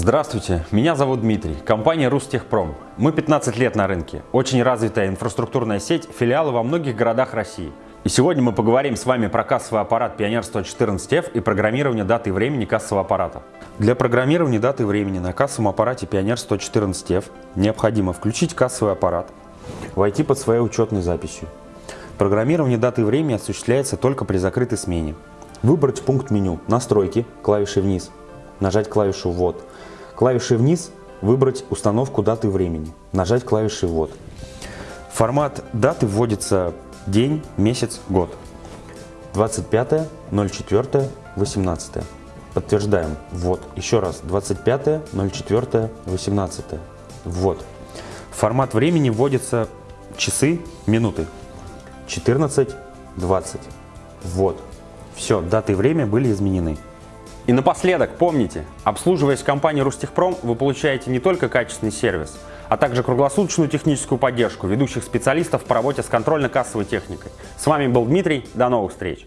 Здравствуйте, меня зовут Дмитрий, компания Рустехпром. Мы 15 лет на рынке, очень развитая инфраструктурная сеть, филиалы во многих городах России. И сегодня мы поговорим с вами про кассовый аппарат Pioneer 114F и программирование даты и времени кассового аппарата. Для программирования даты и времени на кассовом аппарате Pioneer 114F необходимо включить кассовый аппарат, войти под своей учетной записью. Программирование даты и времени осуществляется только при закрытой смене. Выбрать пункт меню «Настройки» клавишей вниз, нажать клавишу «Ввод». Клавишей вниз выбрать установку даты времени, нажать клавишей «Ввод». Формат даты вводится день, месяц, год. 25, 04, 18. Подтверждаем. Ввод. Еще раз. 25, 04, 18. Ввод. Формат времени вводится часы, минуты. 14, 20. Ввод. Все, даты и время были изменены. И напоследок, помните, обслуживаясь компанией Рустехпром, вы получаете не только качественный сервис, а также круглосуточную техническую поддержку ведущих специалистов по работе с контрольно-кассовой техникой. С вами был Дмитрий, до новых встреч!